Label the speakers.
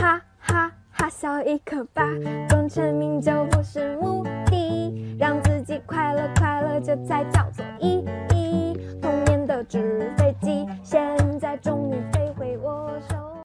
Speaker 1: 哈哈哈笑一个吧功成名就不是目的让自己快乐快乐这才叫做意义。童年的纸飞机现在终于